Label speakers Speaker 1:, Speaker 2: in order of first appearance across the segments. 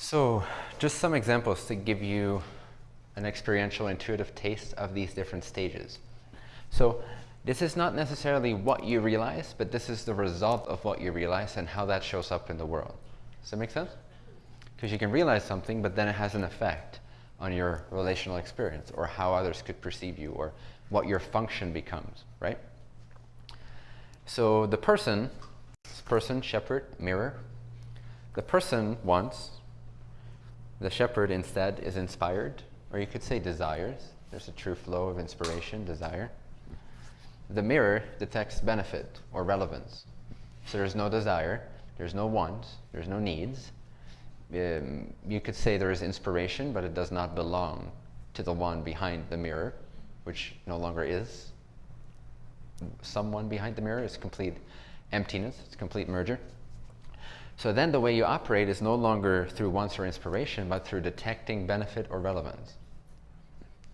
Speaker 1: So just some examples to give you an experiential intuitive taste of these different stages. So this is not necessarily what you realize, but this is the result of what you realize and how that shows up in the world. Does that make sense? Because you can realize something, but then it has an effect on your relational experience or how others could perceive you or what your function becomes, right? So the person, this person, shepherd, mirror, the person wants, the shepherd instead is inspired, or you could say desires. There's a true flow of inspiration, desire. The mirror detects benefit or relevance. So there's no desire, there's no want, there's no needs. Um, you could say there is inspiration, but it does not belong to the one behind the mirror, which no longer is someone behind the mirror. is complete emptiness, it's complete merger. So then the way you operate is no longer through wants or inspiration, but through detecting benefit or relevance.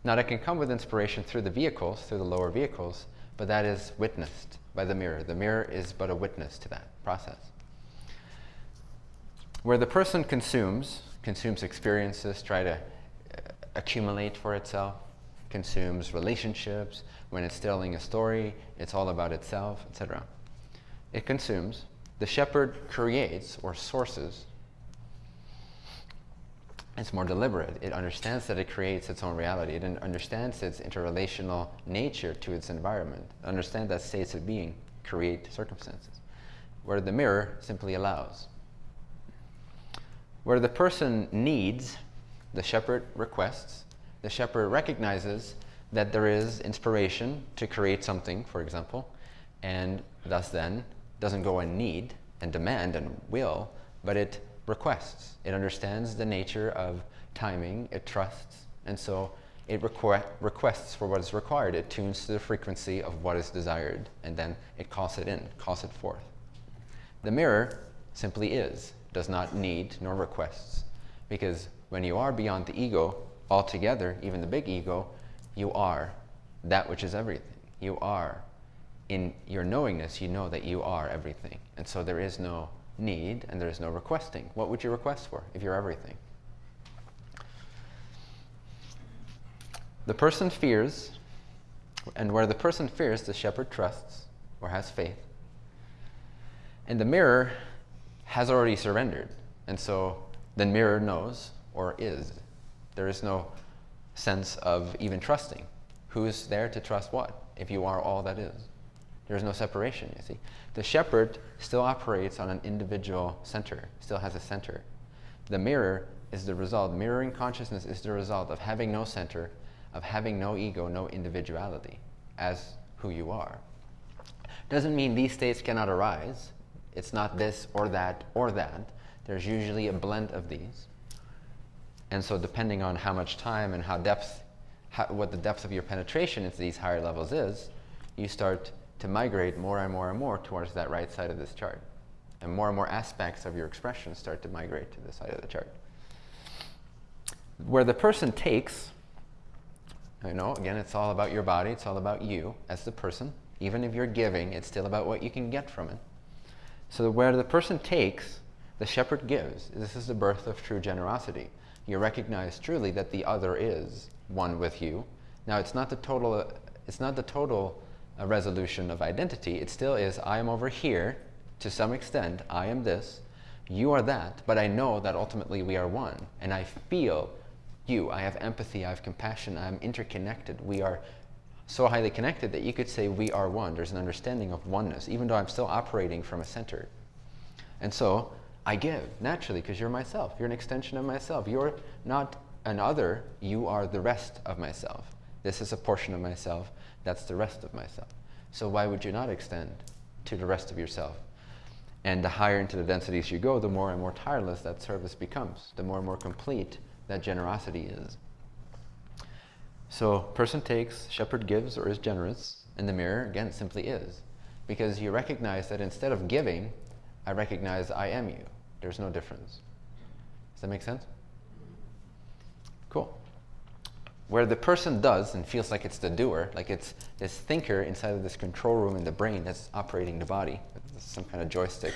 Speaker 1: Now that can come with inspiration through the vehicles, through the lower vehicles, but that is witnessed by the mirror. The mirror is but a witness to that process. Where the person consumes, consumes experiences, try to uh, accumulate for itself, consumes relationships, when it's telling a story, it's all about itself, etc. It consumes. The shepherd creates or sources. It's more deliberate. It understands that it creates its own reality. It understands its interrelational nature to its environment. It understands that states of being create circumstances. Where the mirror simply allows. Where the person needs, the shepherd requests. The shepherd recognizes that there is inspiration to create something, for example, and thus then doesn't go and need and demand and will, but it requests. It understands the nature of timing, it trusts, and so it requ requests for what is required. It tunes to the frequency of what is desired, and then it calls it in, calls it forth. The mirror simply is, does not need nor requests, because when you are beyond the ego altogether, even the big ego, you are that which is everything. You are. In your knowingness, you know that you are everything. And so there is no need and there is no requesting. What would you request for if you're everything? The person fears, and where the person fears, the shepherd trusts or has faith. And the mirror has already surrendered. And so the mirror knows or is. There is no sense of even trusting. Who's there to trust what if you are all that is? There's no separation, you see. The shepherd still operates on an individual center, still has a center. The mirror is the result, mirroring consciousness is the result of having no center, of having no ego, no individuality as who you are. Doesn't mean these states cannot arise. It's not this or that or that. There's usually a blend of these. And so depending on how much time and how depth, how, what the depth of your penetration into these higher levels is, you start to migrate more and more and more towards that right side of this chart. And more and more aspects of your expression start to migrate to the side of the chart. Where the person takes, you know, again, it's all about your body. It's all about you as the person. Even if you're giving, it's still about what you can get from it. So where the person takes, the shepherd gives. This is the birth of true generosity you recognize truly that the other is one with you. Now, it's not the total, it's not the total uh, resolution of identity. It still is, I am over here to some extent. I am this. You are that. But I know that ultimately we are one. And I feel you. I have empathy. I have compassion. I am interconnected. We are so highly connected that you could say we are one. There's an understanding of oneness, even though I'm still operating from a center. And so I give naturally because you're myself. You're an extension of myself. You're not an other. You are the rest of myself. This is a portion of myself. That's the rest of myself. So why would you not extend to the rest of yourself? And the higher into the densities you go, the more and more tireless that service becomes. The more and more complete that generosity is. So person takes, shepherd gives or is generous. And the mirror, again, simply is. Because you recognize that instead of giving, I recognize I am you. There's no difference. Does that make sense? Cool. Where the person does and feels like it's the doer, like it's this thinker inside of this control room in the brain that's operating the body, some kind of joystick.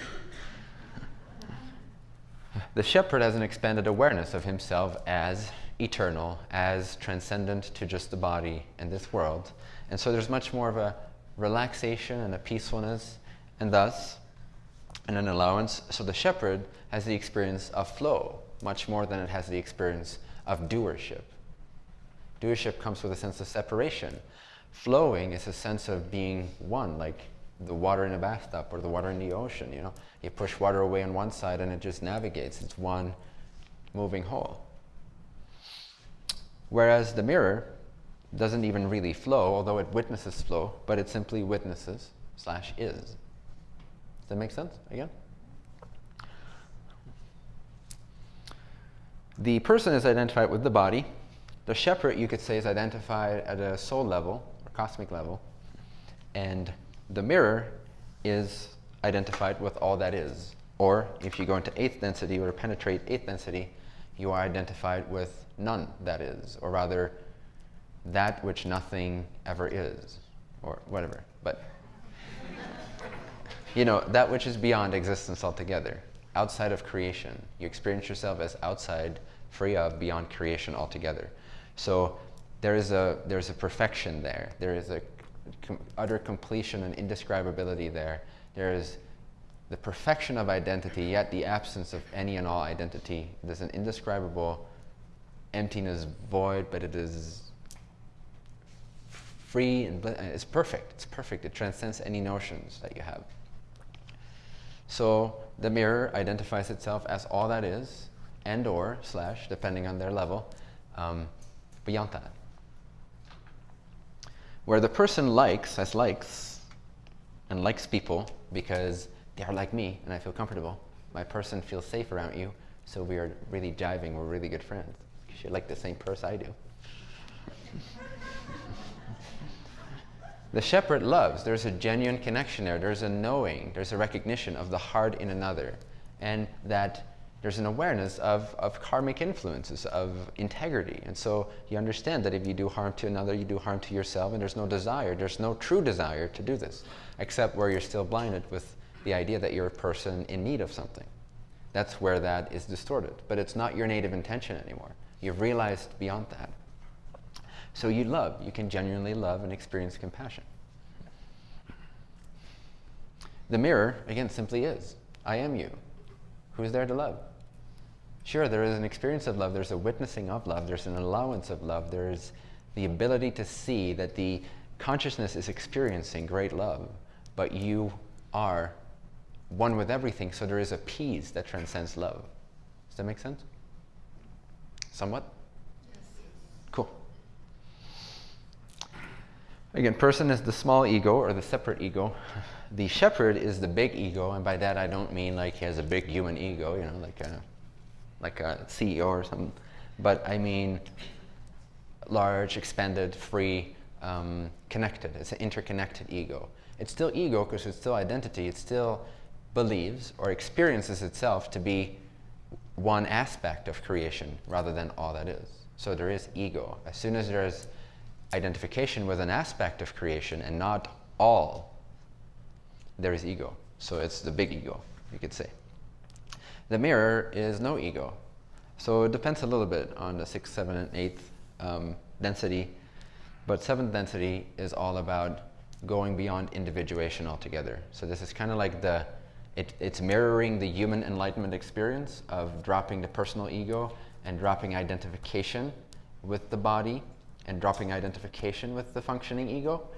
Speaker 1: The shepherd has an expanded awareness of himself as eternal, as transcendent to just the body and this world. And so there's much more of a relaxation and a peacefulness, and thus, and an allowance. So the shepherd has the experience of flow much more than it has the experience of doership. Doership comes with a sense of separation. Flowing is a sense of being one, like the water in a bathtub or the water in the ocean. You know, you push water away on one side and it just navigates. It's one moving whole. Whereas the mirror doesn't even really flow, although it witnesses flow, but it simply witnesses slash is. Does that make sense again? The person is identified with the body. The shepherd, you could say, is identified at a soul level or cosmic level. And the mirror is identified with all that is. Or if you go into eighth density or penetrate eighth density, you are identified with none that is, or rather, that which nothing ever is, or whatever. But, you know, that which is beyond existence altogether, outside of creation. You experience yourself as outside, free of, beyond creation altogether. So there is a, there's a perfection there. There is a com utter completion and indescribability there. There is the perfection of identity, yet the absence of any and all identity. There's an indescribable emptiness, void, but it is free and it's perfect. It's perfect. It transcends any notions that you have. So the mirror identifies itself as all that is, and or slash, depending on their level, um, beyond that where the person likes, as likes, and likes people because they are like me and I feel comfortable. My person feels safe around you, so we are really jiving, we're really good friends. Because You like the same purse I do. the shepherd loves. There's a genuine connection there. There's a knowing. There's a recognition of the heart in another. And that there's an awareness of, of karmic influences, of integrity. And so you understand that if you do harm to another, you do harm to yourself, and there's no desire, there's no true desire to do this, except where you're still blinded with the idea that you're a person in need of something. That's where that is distorted. But it's not your native intention anymore. You've realized beyond that. So you love. You can genuinely love and experience compassion. The mirror, again, simply is. I am you. Who's there to love? Sure, there is an experience of love, there's a witnessing of love, there's an allowance of love, there's the ability to see that the consciousness is experiencing great love, but you are one with everything, so there is a peace that transcends love. Does that make sense? Somewhat? Yes. Cool. Again, person is the small ego or the separate ego. The shepherd is the big ego, and by that I don't mean like he has a big human ego, you know, like a like a CEO or something. But I mean large, expanded, free, um, connected. It's an interconnected ego. It's still ego because it's still identity. It still believes or experiences itself to be one aspect of creation rather than all that is. So there is ego. As soon as there's identification with an aspect of creation and not all, there is ego. So it's the big ego, you could say. The mirror is no ego. So it depends a little bit on the sixth, seventh, and eighth um, density. But seventh density is all about going beyond individuation altogether. So this is kind of like the, it, it's mirroring the human enlightenment experience of dropping the personal ego and dropping identification with the body and dropping identification with the functioning ego.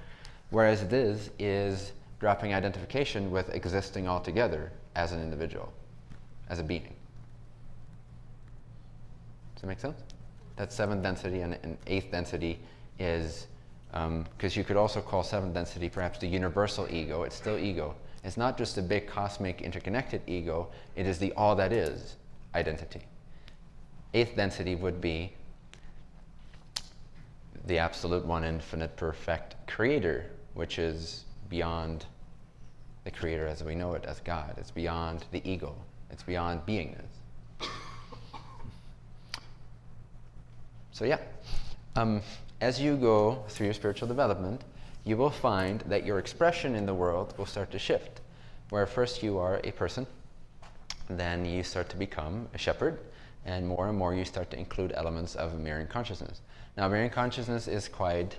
Speaker 1: Whereas this is dropping identification with existing altogether as an individual as a being. Does that make sense? That seventh density and, and eighth density is, because um, you could also call seventh density perhaps the universal ego. It's still ego. It's not just a big cosmic interconnected ego. It is the all that is identity. Eighth density would be the absolute one infinite perfect creator, which is beyond the creator as we know it as God. It's beyond the ego. It's beyond beingness. So yeah, um, as you go through your spiritual development, you will find that your expression in the world will start to shift. Where first you are a person, then you start to become a shepherd, and more and more you start to include elements of mirroring consciousness. Now, mirroring consciousness is quite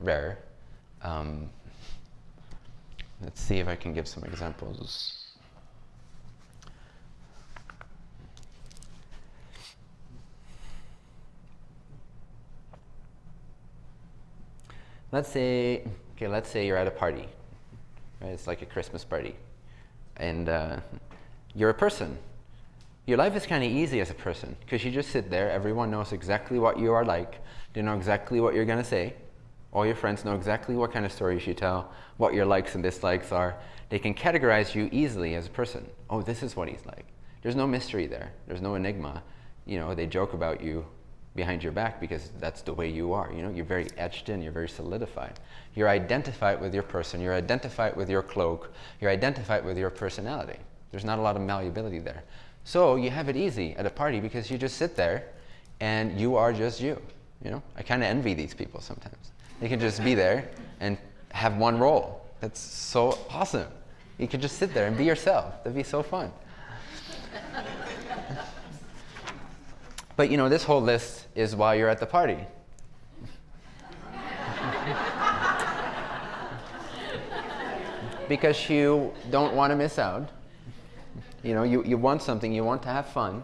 Speaker 1: rare. Um, let's see if I can give some examples. Let's say, okay, let's say you're at a party. Right? It's like a Christmas party. And uh, you're a person. Your life is kind of easy as a person because you just sit there. Everyone knows exactly what you are like. They know exactly what you're going to say. All your friends know exactly what kind of stories you tell, what your likes and dislikes are. They can categorize you easily as a person. Oh, this is what he's like. There's no mystery there. There's no enigma. You know, they joke about you behind your back because that's the way you are. You know, you're very etched in, you're very solidified. You're identified with your person, you're identified with your cloak, you're identified with your personality. There's not a lot of malleability there. So you have it easy at a party because you just sit there and you are just you. You know, I kind of envy these people sometimes. They can just be there and have one role. That's so awesome. You can just sit there and be yourself. That'd be so fun. But you know, this whole list is while you're at the party. because you don't want to miss out. You know, you, you want something, you want to have fun,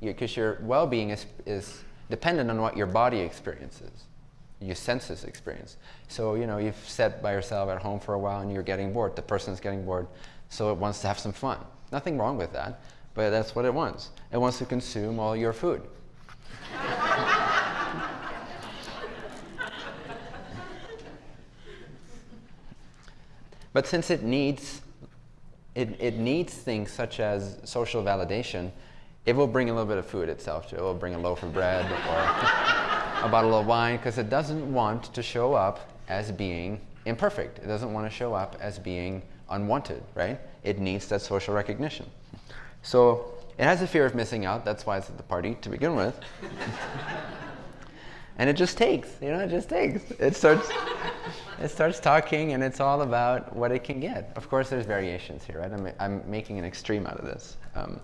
Speaker 1: because you, your well-being is, is dependent on what your body experiences, your senses experience. So, you know, you've sat by yourself at home for a while and you're getting bored. The person's getting bored, so it wants to have some fun. Nothing wrong with that, but that's what it wants. It wants to consume all your food. but since it needs, it, it needs things such as social validation, it will bring a little bit of food itself. It will bring a loaf of bread or a bottle of wine because it doesn't want to show up as being imperfect. It doesn't want to show up as being unwanted, right? It needs that social recognition. So it has a fear of missing out. That's why it's at the party to begin with. and it just takes, you know, it just takes. It starts, it starts talking, and it's all about what it can get. Of course, there's variations here, right? I'm, I'm making an extreme out of this. Um,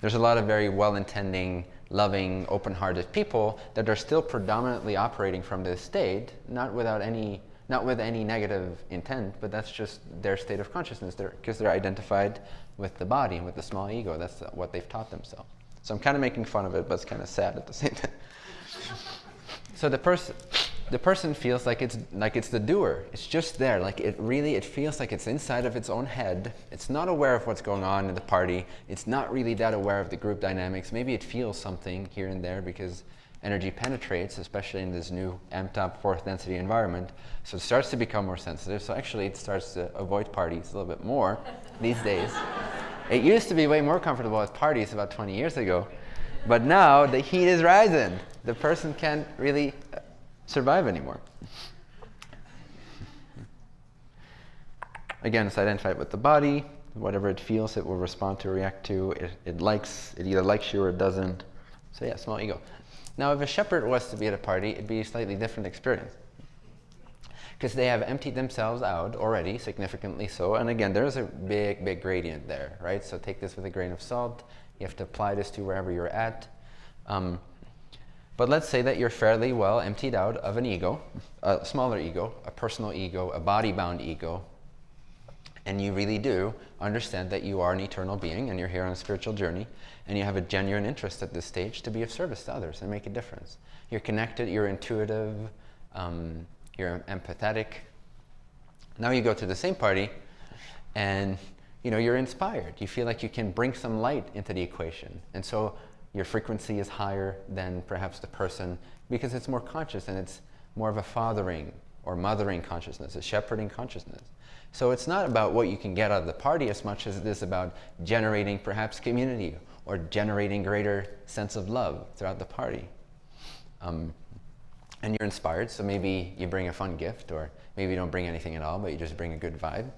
Speaker 1: there's a lot of very well-intending, loving, open-hearted people that are still predominantly operating from this state, not without any, not with any negative intent, but that's just their state of consciousness, because they're, they're identified with the body and with the small ego. That's what they've taught themselves. So I'm kind of making fun of it, but it's kind of sad at the same time. So the person, the person feels like it's like it's the doer. It's just there. Like it really, it feels like it's inside of its own head. It's not aware of what's going on in the party. It's not really that aware of the group dynamics. Maybe it feels something here and there because energy penetrates, especially in this new amped up fourth density environment. So it starts to become more sensitive. So actually it starts to avoid parties a little bit more these days. It used to be way more comfortable at parties about 20 years ago. But now the heat is rising. The person can't really uh, survive anymore. Again, it's identified with the body. Whatever it feels, it will respond to, react to. It, it likes, it either likes you or it doesn't. So yeah, small ego. Now, if a shepherd was to be at a party, it'd be a slightly different experience. Because they have emptied themselves out already, significantly so. And again, there's a big, big gradient there, right? So take this with a grain of salt. You have to apply this to wherever you're at. Um, but let's say that you're fairly well emptied out of an ego, a smaller ego, a personal ego, a body-bound ego, and you really do understand that you are an eternal being and you're here on a spiritual journey, and you have a genuine interest at this stage to be of service to others and make a difference. You're connected, you're intuitive, um, you're empathetic. Now you go to the same party and you know, you're inspired. You feel like you can bring some light into the equation. And so your frequency is higher than perhaps the person because it's more conscious and it's more of a fathering or mothering consciousness, a shepherding consciousness. So it's not about what you can get out of the party as much as it is about generating perhaps community or generating greater sense of love throughout the party. Um, and you're inspired, so maybe you bring a fun gift, or maybe you don't bring anything at all, but you just bring a good vibe.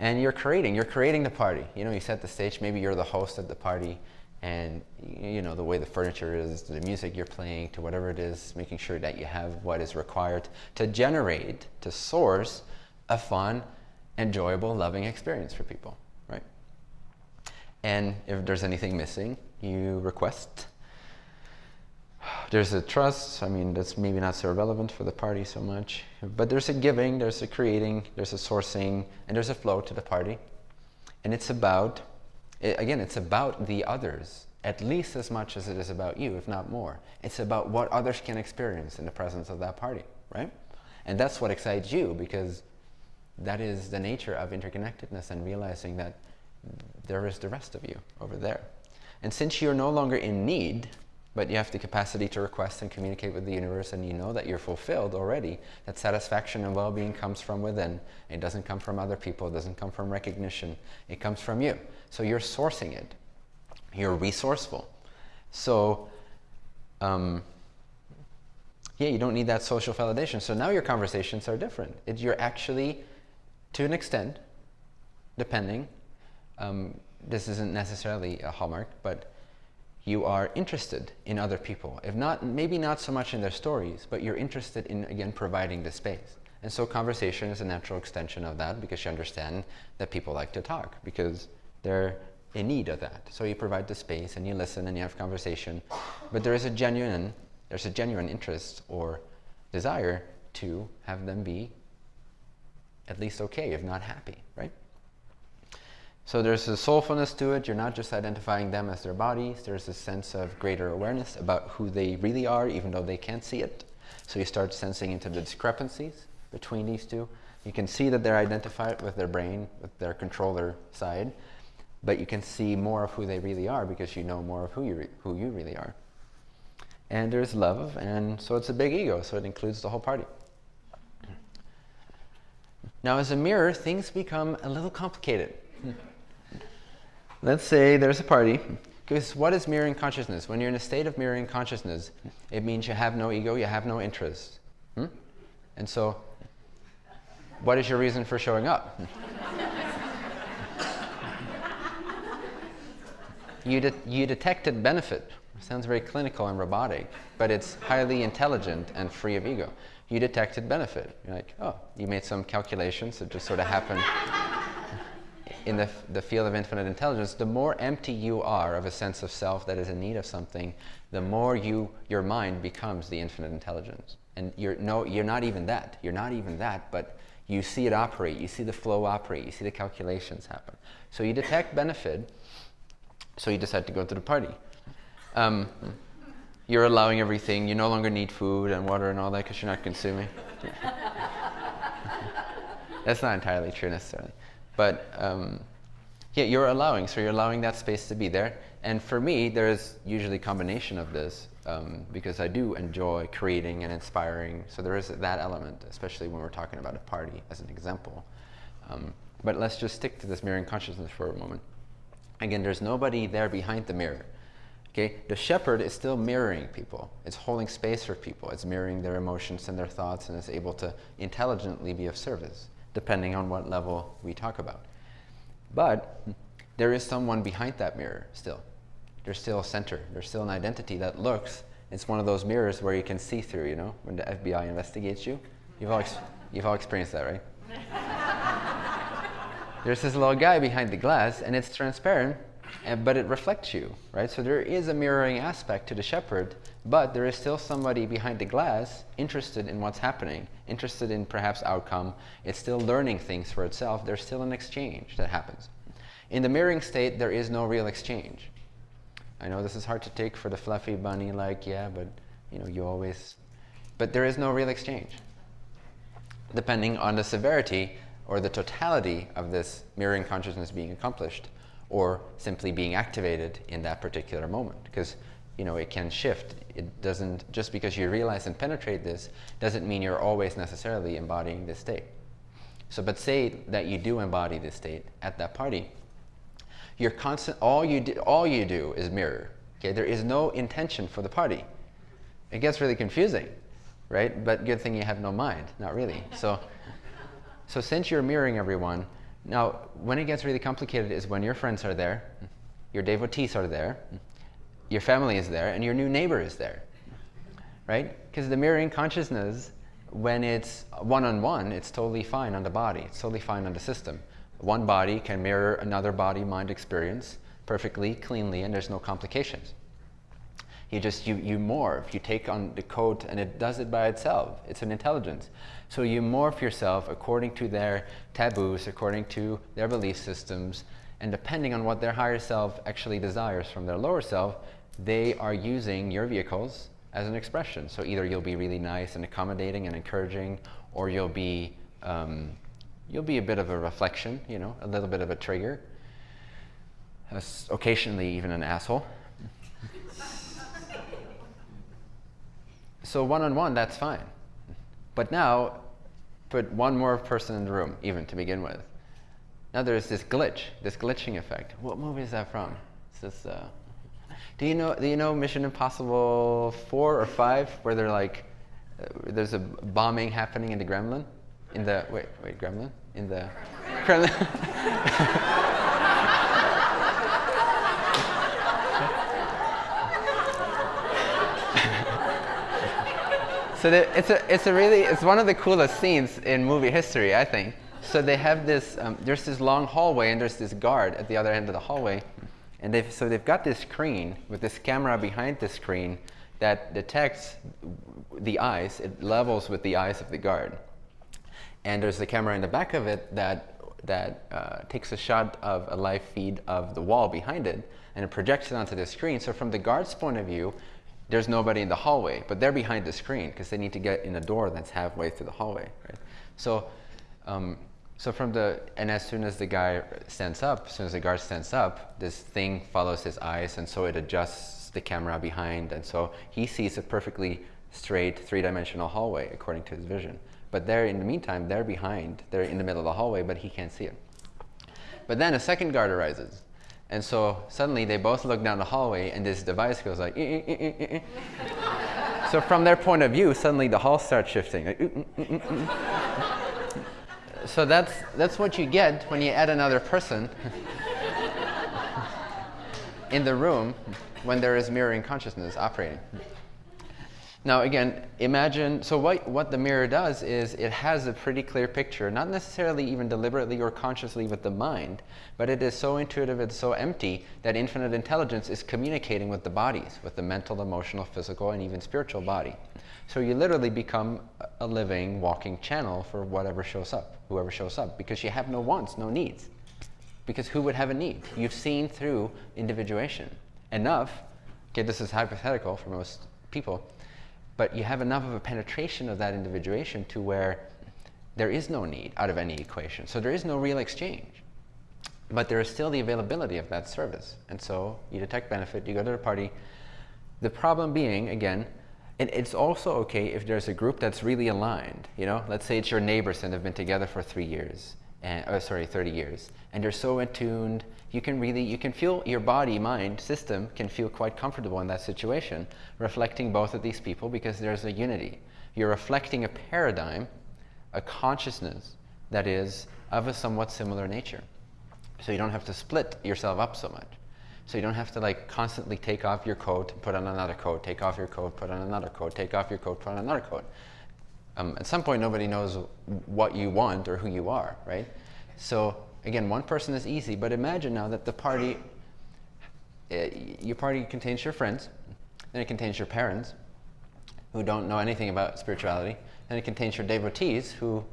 Speaker 1: And you're creating, you're creating the party. You know, you set the stage, maybe you're the host of the party, and you know, the way the furniture is, the music you're playing, to whatever it is, making sure that you have what is required to generate, to source a fun, enjoyable, loving experience for people, right? And if there's anything missing, you request. There's a trust. I mean, that's maybe not so relevant for the party so much. But there's a giving, there's a creating, there's a sourcing, and there's a flow to the party. And it's about, eh, again, it's about the others at least as much as it is about you, if not more. It's about what others can experience in the presence of that party, right? And that's what excites you because that is the nature of interconnectedness and realizing that there is the rest of you over there. And since you're no longer in need, but you have the capacity to request and communicate with the universe and you know that you're fulfilled already, that satisfaction and well-being comes from within. It doesn't come from other people, it doesn't come from recognition, it comes from you. So you're sourcing it. You're resourceful. So, um, yeah, you don't need that social validation. So now your conversations are different. It, you're actually, to an extent, depending, um, this isn't necessarily a hallmark, but you are interested in other people. If not, maybe not so much in their stories, but you're interested in, again, providing the space. And so conversation is a natural extension of that because you understand that people like to talk because they're in need of that. So you provide the space and you listen and you have conversation. But there is a genuine, there's a genuine interest or desire to have them be at least okay, if not happy, right? So there's a soulfulness to it. You're not just identifying them as their bodies. There's a sense of greater awareness about who they really are, even though they can't see it. So you start sensing into the discrepancies between these two. You can see that they're identified with their brain, with their controller side, but you can see more of who they really are because you know more of who you, who you really are. And there's love, and so it's a big ego, so it includes the whole party. Now, as a mirror, things become a little complicated. Let's say there's a party. Because what is mirroring consciousness? When you're in a state of mirroring consciousness, it means you have no ego, you have no interest. Hmm? And so, what is your reason for showing up? you, de you detected benefit. It sounds very clinical and robotic, but it's highly intelligent and free of ego. You detected benefit. You're like, oh, you made some calculations that just sort of happened in the, the field of infinite intelligence, the more empty you are of a sense of self that is in need of something, the more you, your mind becomes the infinite intelligence. And you're, no, you're not even that. You're not even that, but you see it operate. You see the flow operate. You see the calculations happen. So you detect benefit, so you decide to go to the party. Um, you're allowing everything. You no longer need food and water and all that because you're not consuming. That's not entirely true necessarily. But um, yeah, you're allowing, so you're allowing that space to be there. And for me, there's usually a combination of this um, because I do enjoy creating and inspiring. So there is that element, especially when we're talking about a party as an example. Um, but let's just stick to this mirroring consciousness for a moment. Again, there's nobody there behind the mirror. Okay, the shepherd is still mirroring people. It's holding space for people. It's mirroring their emotions and their thoughts and is able to intelligently be of service depending on what level we talk about. But there is someone behind that mirror still. There's still a center. There's still an identity that looks. It's one of those mirrors where you can see through, you know, when the FBI investigates you. You've all, you've all experienced that, right? There's this little guy behind the glass, and it's transparent, and, but it reflects you, right? So there is a mirroring aspect to the shepherd, but there is still somebody behind the glass interested in what's happening, interested in perhaps outcome. It's still learning things for itself. There's still an exchange that happens. In the mirroring state, there is no real exchange. I know this is hard to take for the fluffy bunny, like, yeah, but you know, you always, but there is no real exchange. Depending on the severity or the totality of this mirroring consciousness being accomplished, or simply being activated in that particular moment. Because you know, it can shift. It doesn't, just because you realize and penetrate this, doesn't mean you're always necessarily embodying this state. So, but say that you do embody this state at that party, you're constant, all you do, all you do is mirror. Okay, there is no intention for the party. It gets really confusing, right? But good thing you have no mind, not really. So, so since you're mirroring everyone, now, when it gets really complicated is when your friends are there, your devotees are there, your family is there, and your new neighbor is there, right? Because the mirroring consciousness, when it's one-on-one, -on -one, it's totally fine on the body. It's totally fine on the system. One body can mirror another body-mind experience perfectly, cleanly, and there's no complications. You just, you, you morph, you take on the coat and it does it by itself. It's an intelligence. So you morph yourself according to their taboos, according to their belief systems, and depending on what their higher self actually desires from their lower self, they are using your vehicles as an expression. So either you'll be really nice and accommodating and encouraging, or you'll be, um, you'll be a bit of a reflection, you know, a little bit of a trigger, occasionally even an asshole. So one-on-one, that's fine. But now, put one more person in the room, even to begin with. Now there's this glitch, this glitching effect. What movie is that from? Is this, uh, do you know? Do you know Mission Impossible four or five, where they're like, uh, there's a bombing happening in the Gremlin, in the wait, wait, Gremlin, in the Kremlin. So it's a, it's a really, it's one of the coolest scenes in movie history, I think. So they have this, um, there's this long hallway and there's this guard at the other end of the hallway. And they've, so they've got this screen with this camera behind the screen that detects the eyes, it levels with the eyes of the guard. And there's a camera in the back of it that, that uh, takes a shot of a live feed of the wall behind it and it projects it onto the screen. So from the guard's point of view, there's nobody in the hallway, but they're behind the screen because they need to get in a door that's halfway through the hallway, right? So, um, so from the, and as soon as the guy stands up, as soon as the guard stands up, this thing follows his eyes and so it adjusts the camera behind and so he sees a perfectly straight three-dimensional hallway according to his vision. But they're, in the meantime, they're behind, they're in the middle of the hallway, but he can't see it. But then a second guard arises and so suddenly they both look down the hallway and this device goes like, eh, eh, eh, so from their point of view, suddenly the hall starts shifting. Like, so that's, that's what you get when you add another person in the room when there is mirroring consciousness operating. Now again, imagine, so what, what the mirror does is it has a pretty clear picture, not necessarily even deliberately or consciously with the mind, but it is so intuitive, it's so empty that infinite intelligence is communicating with the bodies, with the mental, emotional, physical, and even spiritual body. So you literally become a living, walking channel for whatever shows up, whoever shows up, because you have no wants, no needs. Because who would have a need? You've seen through individuation enough, okay, this is hypothetical for most people, but you have enough of a penetration of that individuation to where there is no need out of any equation. So there is no real exchange. But there is still the availability of that service. And so you detect benefit, you go to the party. The problem being, again, it, it's also okay if there's a group that's really aligned. You know, let's say it's your neighbors and have been together for three years, and, oh, sorry, 30 years, and you're so attuned you can really, you can feel your body, mind, system can feel quite comfortable in that situation, reflecting both of these people because there's a unity. You're reflecting a paradigm, a consciousness that is of a somewhat similar nature. So you don't have to split yourself up so much. So you don't have to like constantly take off your coat, put on another coat, take off your coat, put on another coat, take off your coat, put on another coat. Um, at some point, nobody knows what you want or who you are, right? So Again, one person is easy, but imagine now that the party, uh, your party contains your friends, then it contains your parents, who don't know anything about spirituality, then it contains your devotees, who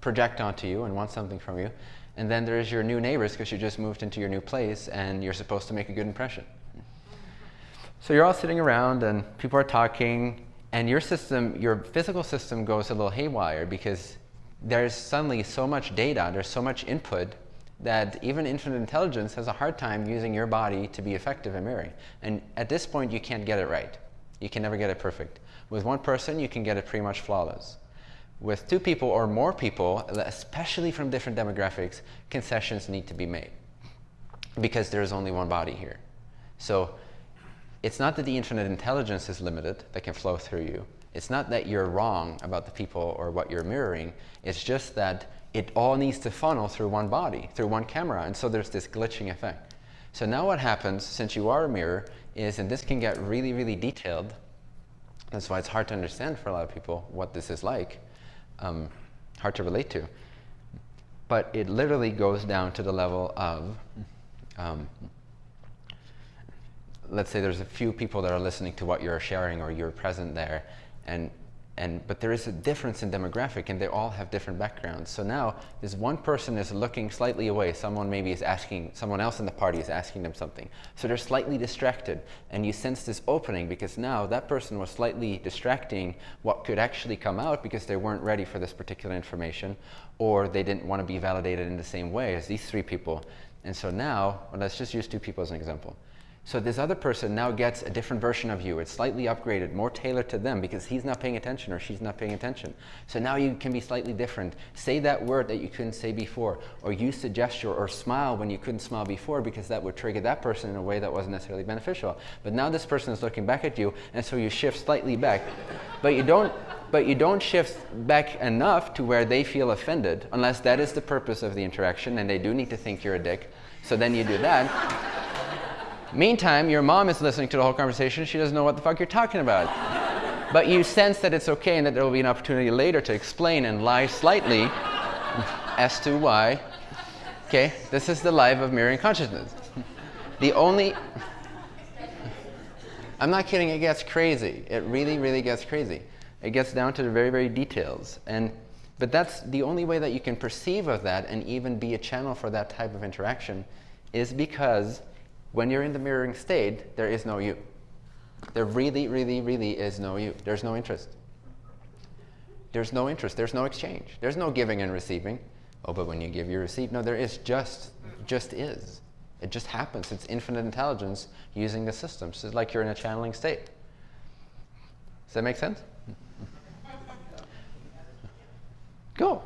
Speaker 1: project onto you and want something from you, and then there's your new neighbors, because you just moved into your new place, and you're supposed to make a good impression. So you're all sitting around, and people are talking, and your system, your physical system goes a little haywire because there's suddenly so much data, there's so much input that even infinite intelligence has a hard time using your body to be effective in mirroring. And at this point, you can't get it right. You can never get it perfect. With one person, you can get it pretty much flawless. With two people or more people, especially from different demographics, concessions need to be made because there's only one body here. So it's not that the infinite intelligence is limited that can flow through you. It's not that you're wrong about the people or what you're mirroring. It's just that it all needs to funnel through one body, through one camera. And so there's this glitching effect. So now what happens, since you are a mirror, is, and this can get really, really detailed, that's why it's hard to understand for a lot of people what this is like, um, hard to relate to. But it literally goes down to the level of um, let's say there's a few people that are listening to what you're sharing or you're present there, and and, but there is a difference in demographic and they all have different backgrounds. So now this one person is looking slightly away. Someone maybe is asking, someone else in the party is asking them something. So they're slightly distracted and you sense this opening because now that person was slightly distracting what could actually come out because they weren't ready for this particular information or they didn't want to be validated in the same way as these three people. And so now, well, let's just use two people as an example. So this other person now gets a different version of you. It's slightly upgraded, more tailored to them because he's not paying attention or she's not paying attention. So now you can be slightly different. Say that word that you couldn't say before or use the gesture or smile when you couldn't smile before because that would trigger that person in a way that wasn't necessarily beneficial. But now this person is looking back at you and so you shift slightly back. but you don't but you don't shift back enough to where they feel offended unless that is the purpose of the interaction and they do need to think you're a dick. So then you do that. Meantime, your mom is listening to the whole conversation. She doesn't know what the fuck you're talking about. but you sense that it's okay and that there will be an opportunity later to explain and lie slightly as to why. Okay, this is the life of mirroring consciousness. The only. I'm not kidding, it gets crazy. It really, really gets crazy. It gets down to the very, very details. And, but that's the only way that you can perceive of that and even be a channel for that type of interaction is because when you're in the mirroring state, there is no you. There really, really, really is no you. There's no interest. There's no interest. There's no exchange. There's no giving and receiving. Oh, but when you give, you receive. No, there is just, just is. It just happens. It's infinite intelligence using the system. So it's like you're in a channeling state. Does that make sense? Go.